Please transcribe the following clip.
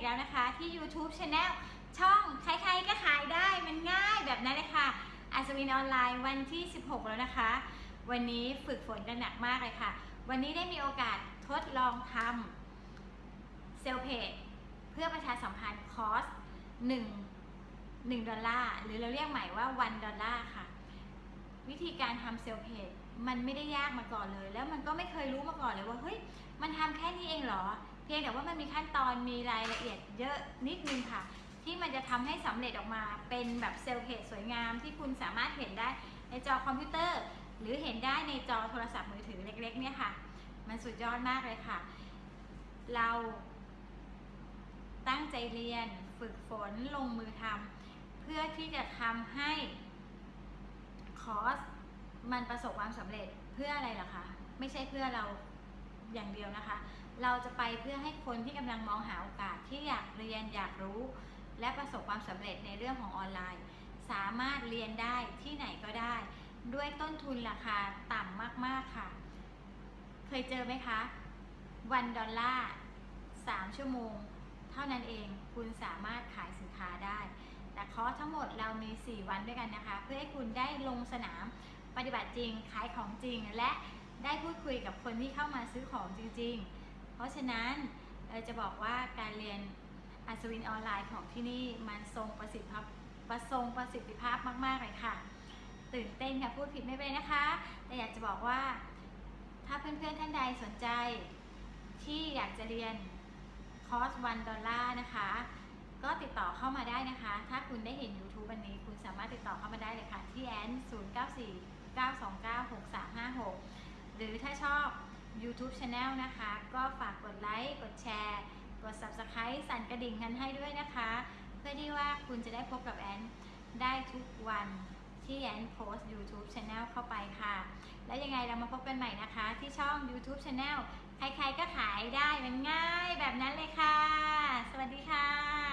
อีกแล้วนะคะ ที่ YouTube Channel ช่องใครๆก็ขายได้มันง่ายแบบนั้นเลยค่ะอัศวินออนไลน์วันที่ 16 แล้วนะคะ วันนี้ฝึกฝนกันหนักมากเลยค่ะ วันนี้ได้มีโอกาสทดลองทำ sale page เพื่อประชาสัมพันธ์คอร์ส1 1ดอลลาร์หรือเราเรียกใหม่ว่า 1 ดอลลาร์ค่ะ วิธีการทำ sale page มันไม่ได้ยากมาก่อนเลย แล้วมันก็ไม่เคยรู้มาก่อนเลยว่าเฮ้ยมันทำแค่นี้เองเหรอ พียงแต่ว่ามันมีขั้นตอนมีรายละเอียดเยอะนิดนึงค่ะ ที่มันจะทำให้สำเร็จออกมาเป็นแบบเซลล์เพจสวยงามที่คุณสามารถเห็นได้ในจอคอมพิวเตอร์ หรือเห็นได้ในจอโทรศัพท์มือถือเล็กๆเนี่ยค่ะ มันสุดยอดมากเลยค่ะ เราตั้งใจเรียนฝึกฝนลงมือทำเพื่อที่จะทำให้คอร์สมันประสบความสำเร็จเพื่ออะไรล่ะคะ ไม่ใช่เพื่อเราอย่างเดียวนะคะ เราจะไปเพื่อให้คนที่กำลังมองหาโอกาสที่อยากเรียนอยากรู้ และประสบความสำเร็จในเรื่องของออนไลน์ สามารถเรียนได้ที่ไหนก็ได้ ด้วยต้นทุนราคาต่ำมากๆค่ะ เคยเจอไหมคะวันดอลลาร์3ชั่วโมง เท่านั้นเองคุณสามารถขายสินค้าได้ แต่คอร์สทั้งหมดเรามี 4 วันด้วยกันนะคะ เพื่อให้คุณได้ลงสนามปฏิบัติจริงขายของจริง และได้พูดคุยกับคนที่เข้ามาซื้อของจริง ๆ ราะฉะนั้นจะบอกว่าการเรียนอัศวินออนไลน์ของที่นี่มันทรงประสิทธิภาพประทรงประสิทธิภาพมาก ๆ เลยค่ะ ตื่นเต้นค่ะพูดผิดไม่เป็นนะคะ แต่อยากจะบอกว่า ถ้าเพื่อนๆท่านใดสนใจ ที่อยากจะเรียนคอร์สวันดอลลาร์นะคะ ก็ติดต่อเข้ามาได้นะคะ ถ้าคุณได้เห็น YouTube วันนี้ คุณสามารถติดต่อเข้ามาได้เลยค่ะ ที่แอน0 9 4 9 2 9 6 3 5 6 หรือถ้าชอบ YouTube Channel นะคะ ก็ฝากกดไลค์กดแชร์ กด Subscribe สั่นกระดิ่งกันให้ด้วยนะคะ เพื่อที่ว่าคุณจะได้พบกับแอนได้ทุกวันที่แอนโพสต์ YouTube Channel เข้าไปค่ะ แล้วยังไงเรามาพบกันใหม่นะคะ ที่ช่อง YouTube Channel ใครๆก็ขายได้มันง่ายแบบนั้นเลยค่ะ สวัสดีค่ะ